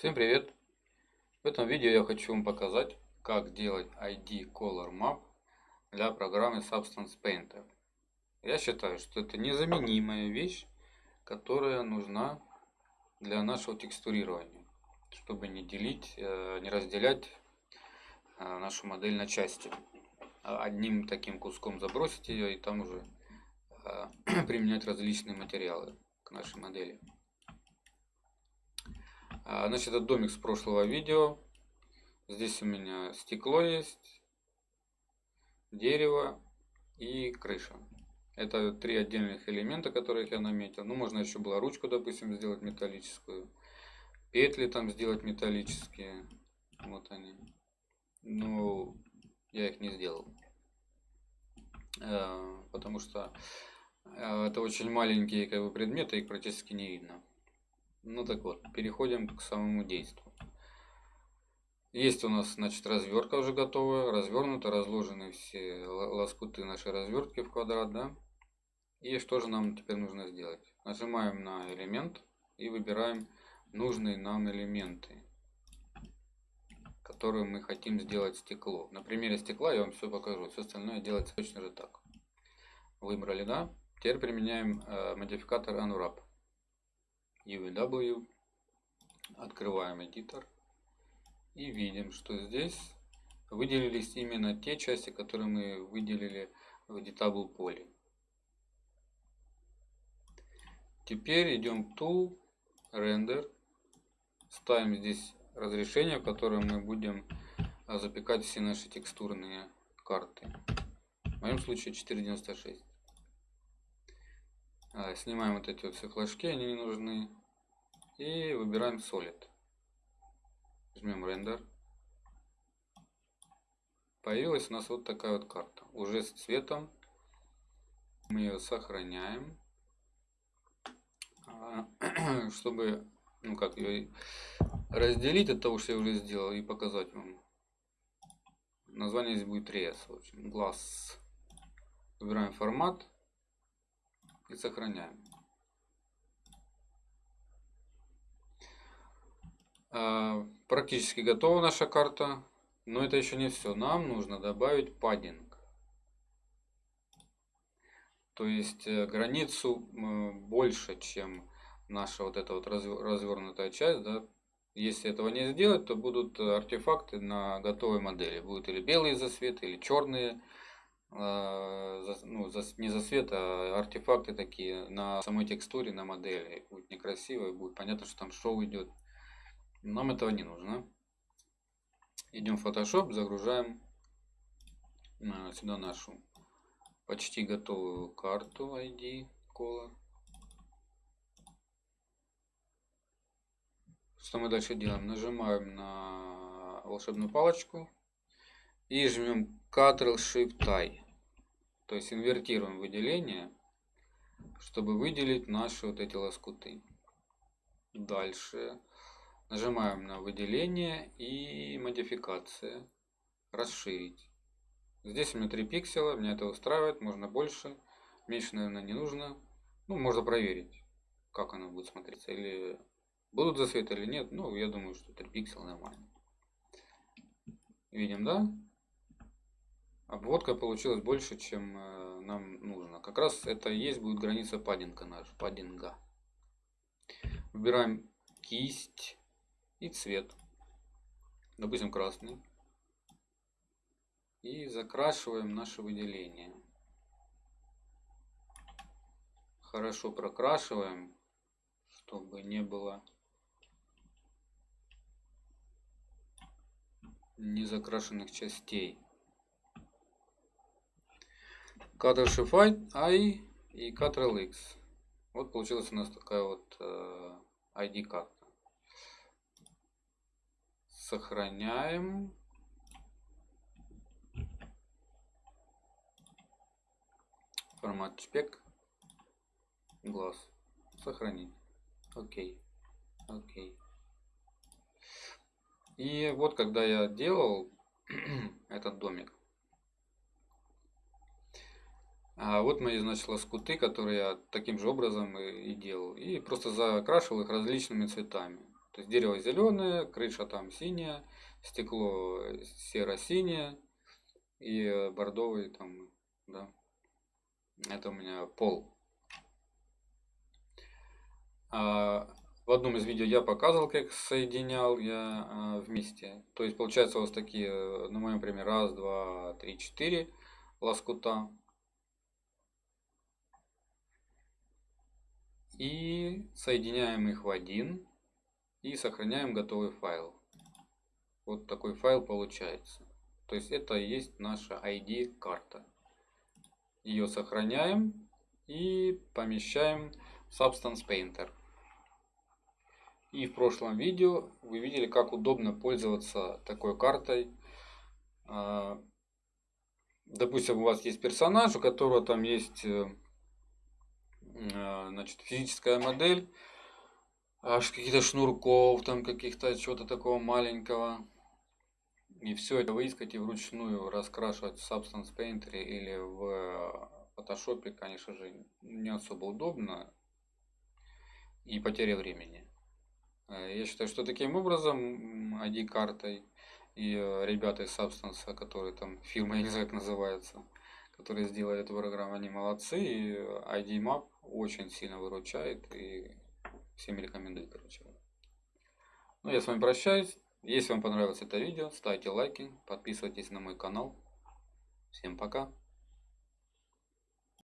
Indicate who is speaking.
Speaker 1: Всем привет! В этом видео я хочу вам показать, как делать ID Color Map для программы Substance Painter. Я считаю, что это незаменимая вещь, которая нужна для нашего текстурирования, чтобы не делить, э, не разделять э, нашу модель на части. А одним таким куском забросить ее и там уже э, применять различные материалы к нашей модели. А, значит, это домик с прошлого видео. Здесь у меня стекло есть, дерево и крыша. Это три отдельных элемента, которых я наметил. Ну, можно еще было ручку, допустим, сделать металлическую. Петли там сделать металлические. Вот они. Но я их не сделал. Э, потому что э, это очень маленькие как бы, предметы, их практически не видно. Ну так вот, переходим к самому действию. Есть у нас, значит, развертка уже готовая, развернута, разложены все лоскуты нашей развертки в квадрат, да. И что же нам теперь нужно сделать? Нажимаем на элемент и выбираем нужные нам элементы, которые мы хотим сделать стекло. На примере стекла я вам все покажу, все остальное делается точно же так. Выбрали, да? Теперь применяем э, модификатор Unwrap. UW, открываем эдитор и видим, что здесь выделились именно те части, которые мы выделили в editable поле. Теперь идем Tool, Render, ставим здесь разрешение, в котором мы будем запекать все наши текстурные карты. В моем случае 496. А, снимаем вот эти вот все флажки, они не нужны. И выбираем Solid. Жмем Render. Появилась у нас вот такая вот карта. Уже с цветом. Мы ее сохраняем. А, чтобы, ну как ее разделить от того, что я уже сделал, и показать вам. Название здесь будет общем, Glass. Выбираем формат и сохраняем. А, практически готова наша карта, но это еще не все. Нам нужно добавить паддинг. То есть э, границу больше, чем наша вот эта вот развернутая часть. Да? Если этого не сделать, то будут артефакты на готовой модели. Будут или белые засветы, или черные ну, не засвет, а артефакты такие на самой текстуре, на модели. Будет некрасиво, и будет понятно, что там шоу идет. Нам этого не нужно. Идем в Photoshop, загружаем а, сюда нашу почти готовую карту ID Color. Что мы дальше делаем? Нажимаем на волшебную палочку и жмем Ctrl Shift I. То есть инвертируем выделение, чтобы выделить наши вот эти лоскуты. Дальше нажимаем на выделение и модификация. Расширить. Здесь у меня 3 пикселя, меня это устраивает, можно больше. Меньше, наверное, не нужно. Ну, можно проверить, как оно будет смотреться. Или будут засветы или нет. Ну, я думаю, что 3 пикселя нормально. Видим, да? Обводка получилась больше, чем э, нам нужно. Как раз это и есть будет граница паддинга наш, паддинга. Выбираем кисть и цвет. Допустим, красный. И закрашиваем наше выделение. Хорошо прокрашиваем, чтобы не было незакрашенных частей. Ctrl-Shift I и Ctrl-X. Вот получилась у нас такая вот э, ID карта. Сохраняем. Формат JPEG. Глаз. Сохранить. Окей. Окей. И вот когда я делал этот домик, а вот мои, значит, лоскуты, которые я таким же образом и, делал. И просто закрашивал их различными цветами. То есть дерево зеленое, крыша там синяя, стекло серо-синее и бордовый там, да. Это у меня пол. А, в одном из видео я показывал, как соединял я а, вместе. То есть получается у вас такие, на моем примере, раз, два, три, четыре лоскута. И соединяем их в один и сохраняем готовый файл. Вот такой файл получается. То есть это и есть наша ID карта. Ее сохраняем и помещаем в Substance Painter. И в прошлом видео вы видели, как удобно пользоваться такой картой. А, допустим, у вас есть персонаж, у которого там есть э, значит, физическая модель, аж каких-то шнурков, там каких-то чего-то такого маленького. И все это выискать и вручную раскрашивать в Substance Painter или в Photoshop, конечно же, не особо удобно и потеря времени. Э, я считаю, что таким образом ID-картой и э, ребята из Substance, которые там, фирма, я не знаю, как называется, которые сделали эту программу, они молодцы. И ID Map очень сильно выручает и всем рекомендую, короче. Ну, я с вами прощаюсь. Если вам понравилось это видео, ставьте лайки, подписывайтесь на мой канал. Всем пока.